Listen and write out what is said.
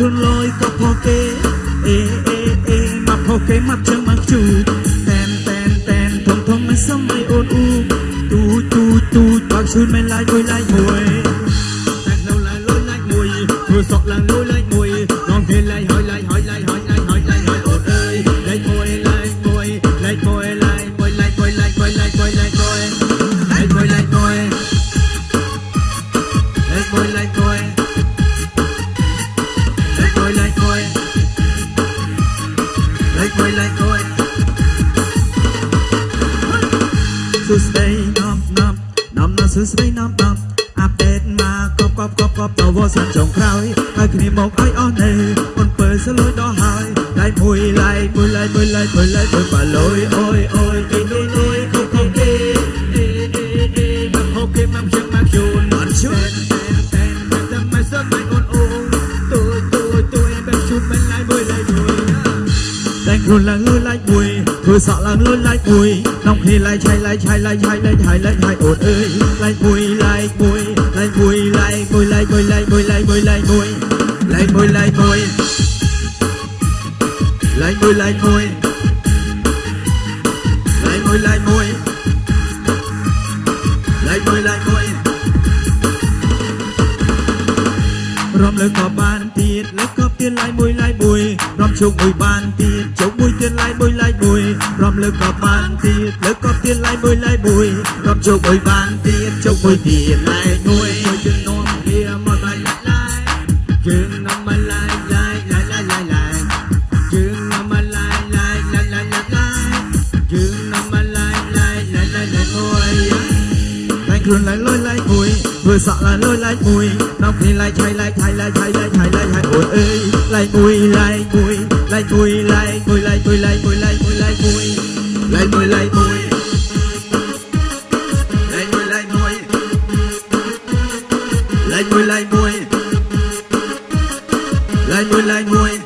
คุณลอยก็พอเกเอเอเอมาพอเกมาเจอมาจูแตนแตนแตนทองทองไม่ซ้ำไม่โอนอูตูตูตูปากชุนไม่ลายด้วยลายหวยแตกเราลายลอยลายหวยเพื่อสอกลาง សួស្ដីនាំនាំនាំណាសួស្ដីនាំនាំអាប់ដេតមកកប់កប់កប់កប់តវសាន់ចុងក្រោយហើយគ្នាមកឲ្យអស់នៅអូនពើសលួយដល់ហើយឡៃមួយឡៃមួយឡៃមួយឡៃមួយឡៃមួយប៉ាលុយអូយអូយគេនេះនេះខុសខុសគេអេអេអេមកហូបគេមកជឹងមកជូនអត់ជូនតែតែតែមិនសមមិនអូនអូនទួយទួយទួយបែបជូនមិនឡៃមួយឡៃមួយ តែងខ្លួនឡើងលុយឡាយមួយ ធ្វើសក់ឡើងលុយឡែកមួយនំគ្នាឡែកឆៃឡែកឆៃឡែកឆៃឡែកឆៃឡែកឆៃអូនអើយឡែកមួយឡែកមួយឡែកមួយឡែកមួយឡែកមួយឡែកមួយឡែកមួយឡែកមួយឡែកមួយឡែកមួយឡែកមួយឡែកមួយឡែកមួយឡែកមួយឡែកមួយឡែកមួយរំលឹកក៏បានទៀតលើកក៏ទៀតឡែកមួយឡែកមួយ chúc mùi ban tiết chúc mùi tiên lai bùi lai bùi. Ròm lơ có ban tiết lơ có tiên lai bùi lai bùi. Ròm chúc mùi ban tiết chúc mùi tiên lai nuôi mùi tiên nôm kia mùi bài lai chừng năm bài lai lai lai lai lai chừng năm bài lai lai lai lai lai chừng năm bài lai lai lai lai lai nuôi thành thường lai lôi lại bùi, vừa sợ là lôi lại bùi. Nóc thì lại chay lại chay lại chay lại chay lại chay ôi ơi lai bùi lai bùi vui lại vui lại vui lại vui lại vui lại vui lại vui lại vui lại vui lại vui lại vui lai vui